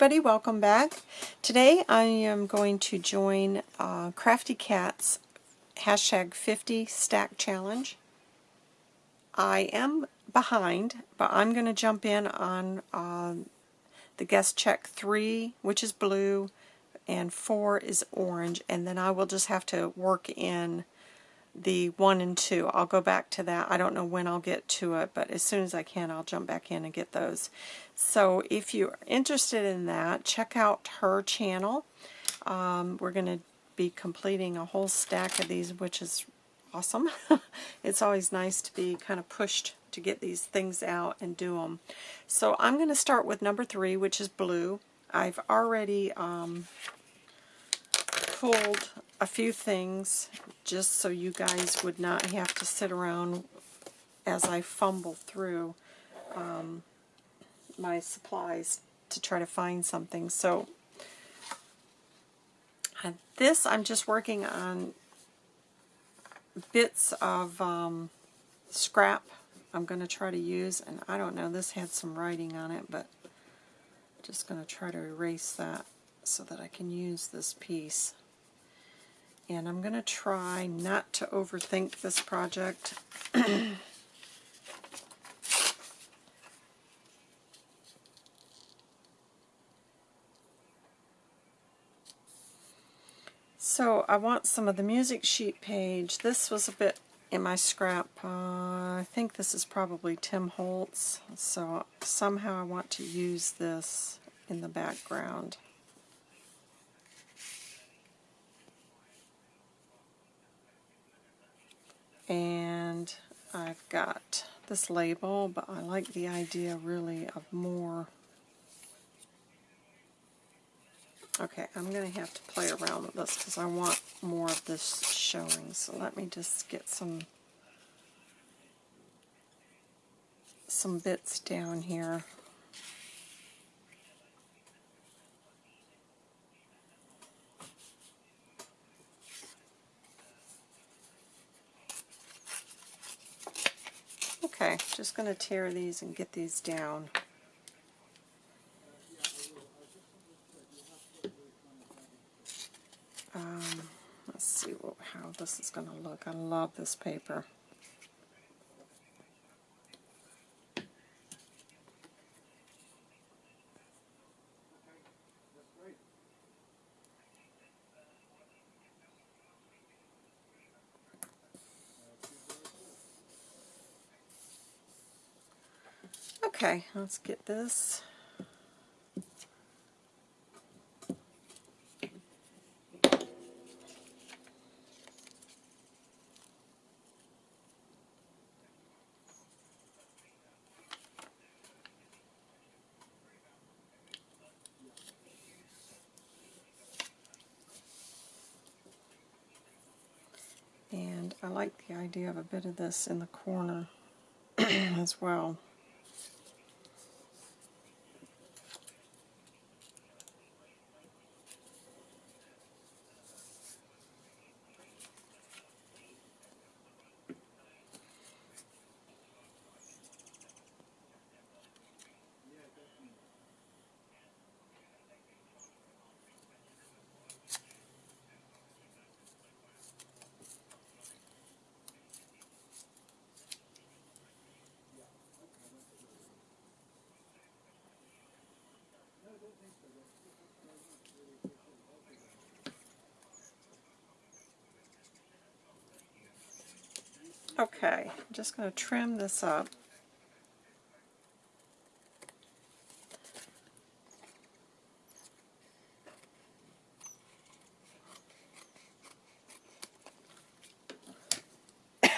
everybody, welcome back. Today I am going to join uh, Crafty Cat's hashtag 50 stack challenge. I am behind, but I'm going to jump in on uh, the guest check 3, which is blue, and 4 is orange, and then I will just have to work in the 1 and 2. I'll go back to that. I don't know when I'll get to it, but as soon as I can, I'll jump back in and get those. So if you're interested in that, check out her channel. Um, we're going to be completing a whole stack of these, which is awesome. it's always nice to be kind of pushed to get these things out and do them. So I'm going to start with number 3, which is blue. I've already um, pulled a few things just so you guys would not have to sit around as I fumble through um, my supplies to try to find something. So this I'm just working on bits of um, scrap I'm going to try to use, and I don't know, this had some writing on it, but I'm just going to try to erase that so that I can use this piece. And I'm going to try not to overthink this project. so I want some of the music sheet page. This was a bit in my scrap. Uh, I think this is probably Tim Holtz. So somehow I want to use this in the background. And I've got this label, but I like the idea really of more. Okay, I'm going to have to play around with this because I want more of this showing. So let me just get some some bits down here. Okay, just going to tear these and get these down. Um, let's see what, how this is going to look. I love this paper. Okay, let's get this. And I like the idea of a bit of this in the corner as well. Okay, I'm just going to trim this up.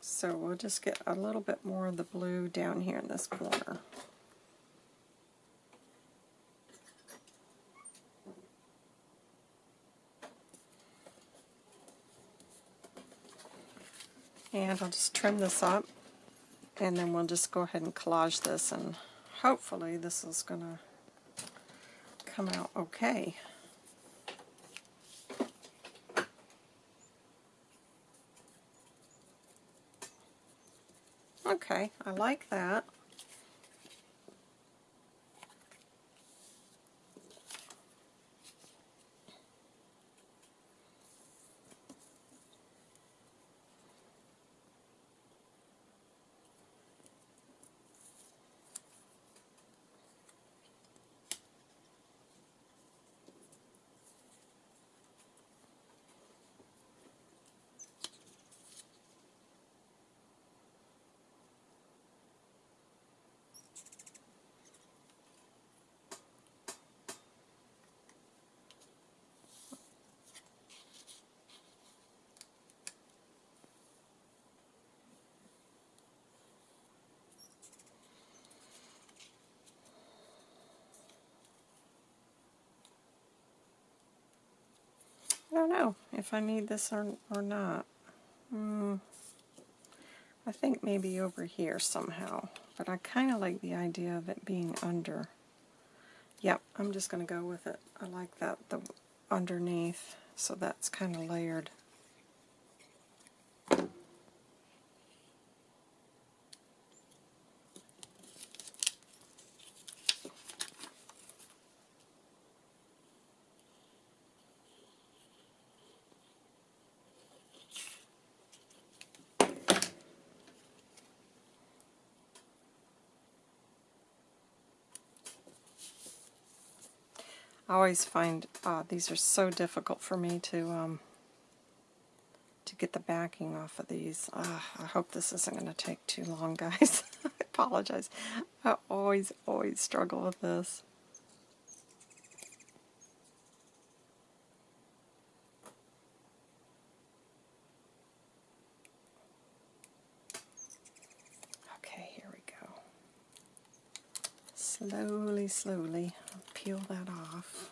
So we'll just get a little bit more of the blue down here in this corner. And I'll just trim this up and then we'll just go ahead and collage this and hopefully this is going to come out okay. Okay, I like that. I don't know if I need this or, or not. Mm, I think maybe over here somehow, but I kind of like the idea of it being under. Yep, I'm just going to go with it. I like that, the underneath, so that's kind of layered. I always find uh, these are so difficult for me to um, to get the backing off of these. Uh, I hope this isn't going to take too long, guys. I apologize. I always, always struggle with this. Okay, here we go. Slowly, slowly peel that off.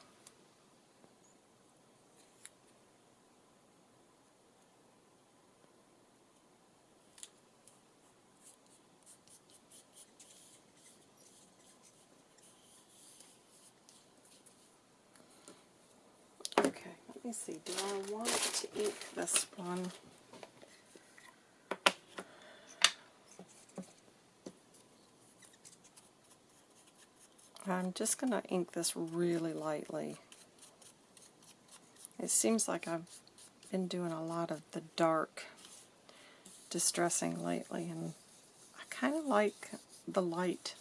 Okay, let me see. Do I want to ink this one? I'm just going to ink this really lightly. It seems like I've been doing a lot of the dark distressing lately, and I kind of like the light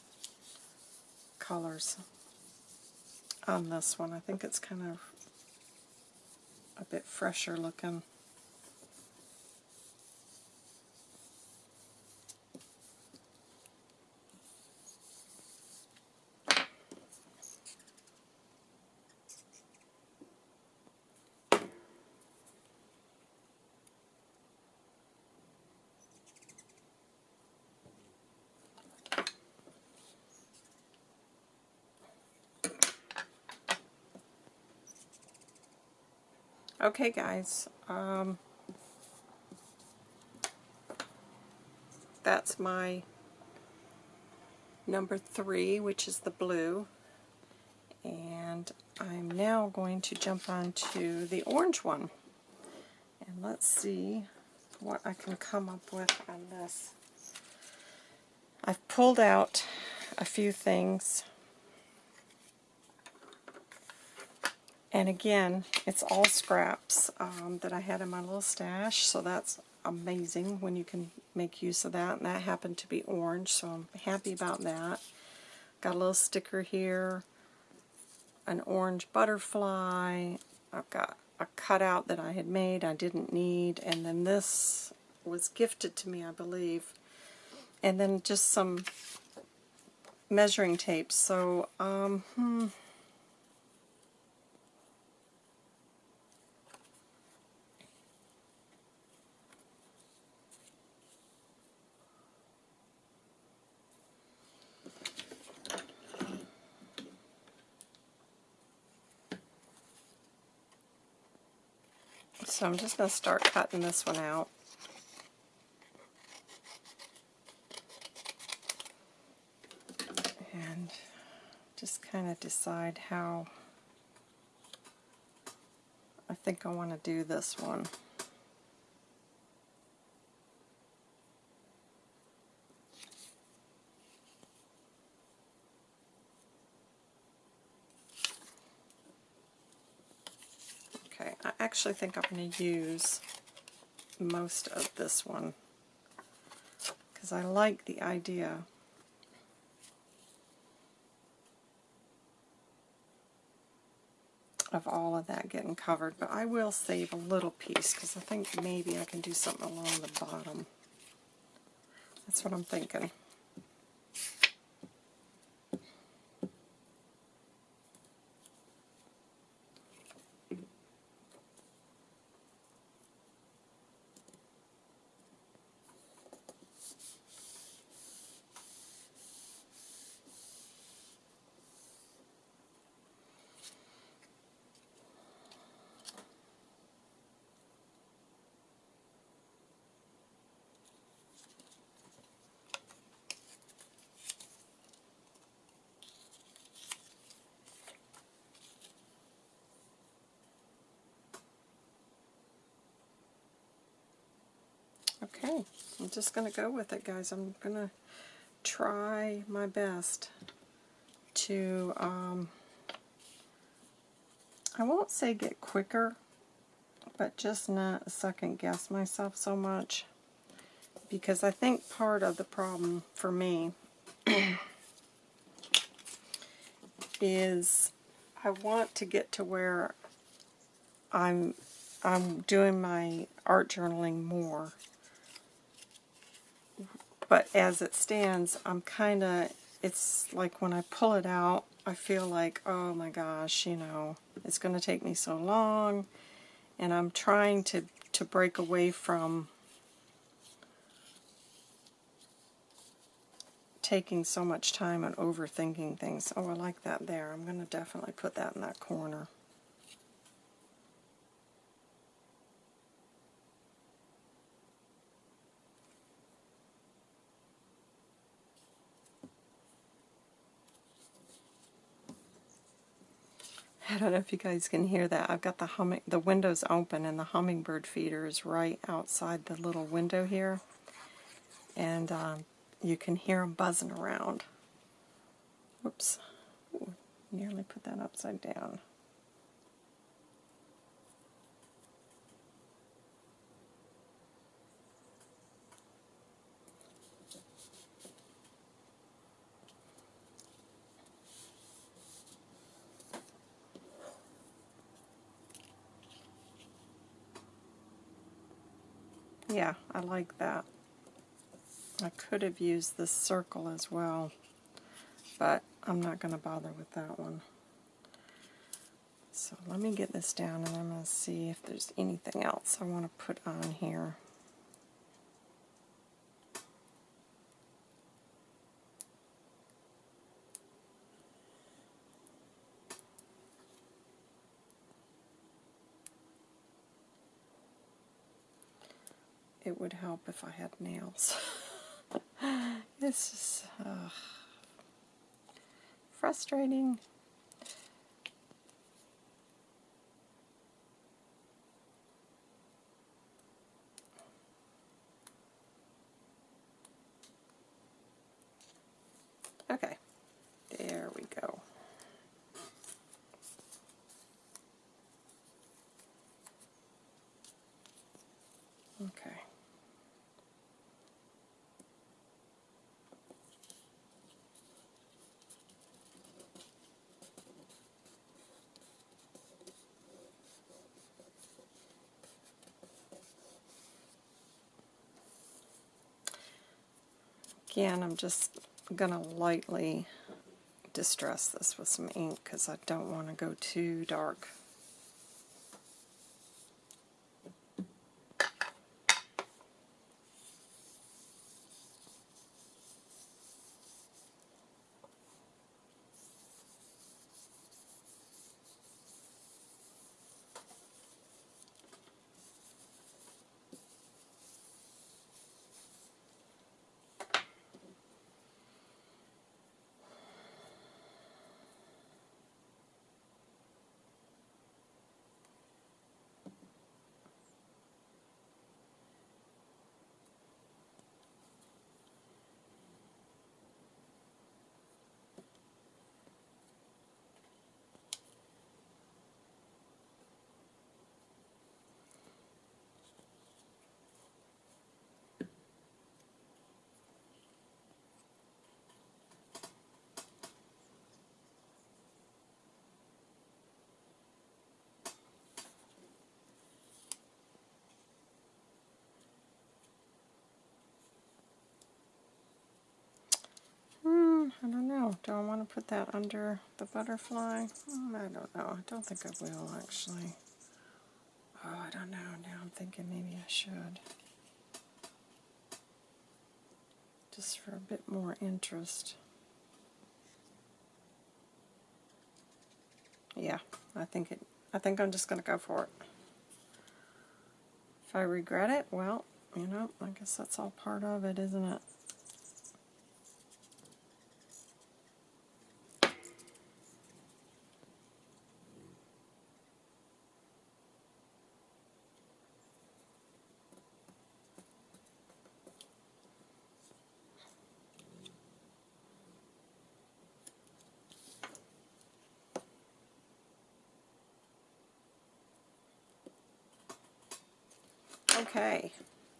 colors on this one. I think it's kind of a bit fresher looking. Okay, guys. Um, that's my number three, which is the blue. And I'm now going to jump on to the orange one. And let's see what I can come up with on this. I've pulled out a few things And again, it's all scraps um, that I had in my little stash, so that's amazing when you can make use of that. And that happened to be orange, so I'm happy about that. Got a little sticker here, an orange butterfly. I've got a cutout that I had made I didn't need, and then this was gifted to me, I believe. And then just some measuring tape. So, um, hmm, So I'm just going to start cutting this one out. And just kind of decide how I think I want to do this one. Actually think I'm going to use most of this one because I like the idea of all of that getting covered, but I will save a little piece because I think maybe I can do something along the bottom. That's what I'm thinking. Okay, I'm just going to go with it, guys. I'm going to try my best to, um, I won't say get quicker, but just not second guess myself so much. Because I think part of the problem for me is I want to get to where I'm I'm doing my art journaling more but as it stands, I'm kind of, it's like when I pull it out, I feel like, oh my gosh, you know, it's going to take me so long. And I'm trying to, to break away from taking so much time and overthinking things. Oh, I like that there. I'm going to definitely put that in that corner. I don't know if you guys can hear that. I've got the humming, the windows open and the hummingbird feeder is right outside the little window here. And um, you can hear them buzzing around. Whoops. Ooh, nearly put that upside down. Yeah, I like that. I could have used this circle as well, but I'm not going to bother with that one. So let me get this down and I'm going to see if there's anything else I want to put on here. It would help if I had nails. this is uh, frustrating. Okay, there we go. Okay. Again, I'm just going to lightly distress this with some ink because I don't want to go too dark. Do I want to put that under the butterfly? Hmm, I don't know. I don't think I will, actually. Oh, I don't know. Now I'm thinking maybe I should. Just for a bit more interest. Yeah, I think it. I think I'm just going to go for it. If I regret it, well, you know, I guess that's all part of it, isn't it? Okay,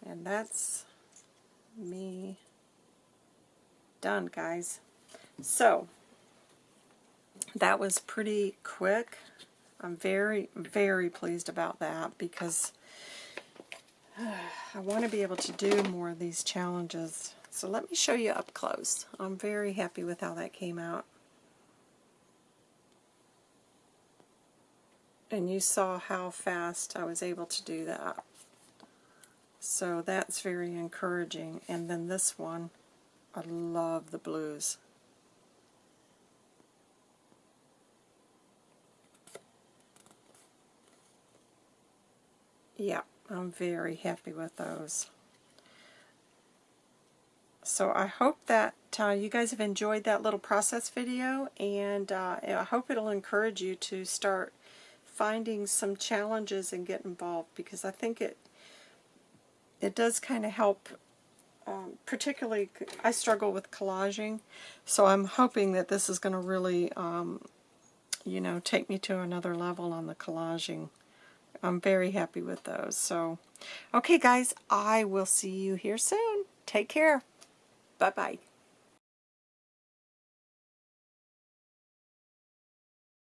and that's me done, guys. So, that was pretty quick. I'm very, very pleased about that because I want to be able to do more of these challenges. So let me show you up close. I'm very happy with how that came out. And you saw how fast I was able to do that. So that's very encouraging. And then this one, I love the blues. Yeah, I'm very happy with those. So I hope that uh, you guys have enjoyed that little process video and uh, I hope it'll encourage you to start finding some challenges and get involved because I think it it does kind of help, um, particularly I struggle with collaging, so I'm hoping that this is going to really, um, you know, take me to another level on the collaging. I'm very happy with those. So, okay guys, I will see you here soon. Take care. Bye-bye.